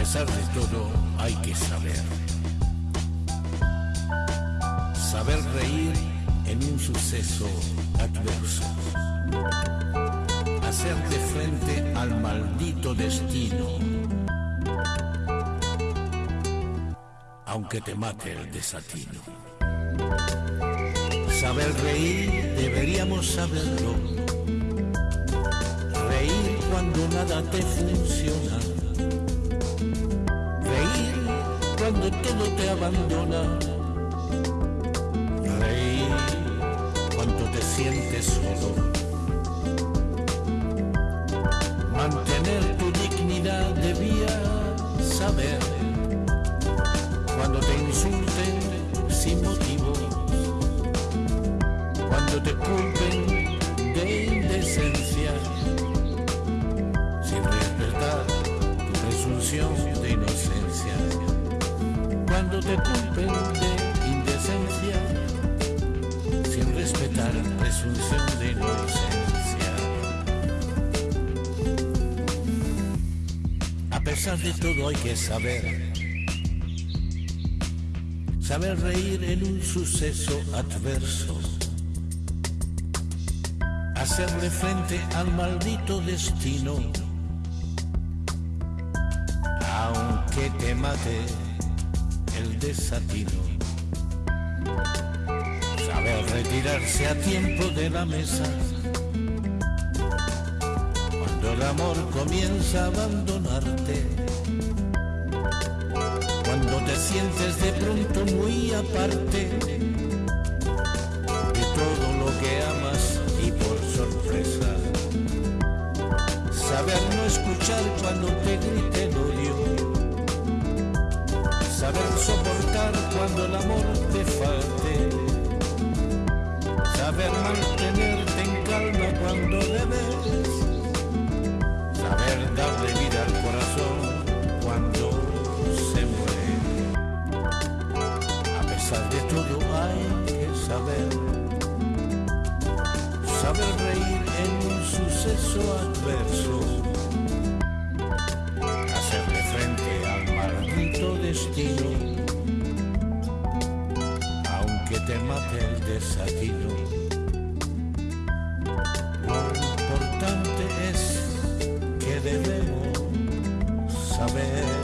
pesar de todo, hay que saber. Saber reír en un suceso adverso. Hacerte frente al maldito destino. Aunque te mate el desatino. Saber reír, deberíamos saberlo. Reír cuando nada te funciona cuando todo te abandona. Sientes solo. Mantener tu dignidad debía saber cuando te insulten sin motivo, cuando te culpen de indecencia, sin respetar tu presunción cuando te culpen de respetar presunción de inocencia. A pesar de todo hay que saber, saber reír en un suceso adverso, hacerle frente al maldito destino, aunque te mate el desatino retirarse a tiempo de la mesa. Cuando el amor comienza a abandonarte. Cuando te sientes de pronto muy aparte de todo lo que amas y por sorpresa. Saber no escuchar cuando te grite soportar cuando el amor te falte. Saber mantenerte en calma cuando debes, saber darle vida al corazón cuando se muere. A pesar de todo hay que saber, saber reír en un suceso adverso, aunque te mate el desatino. debemos saber.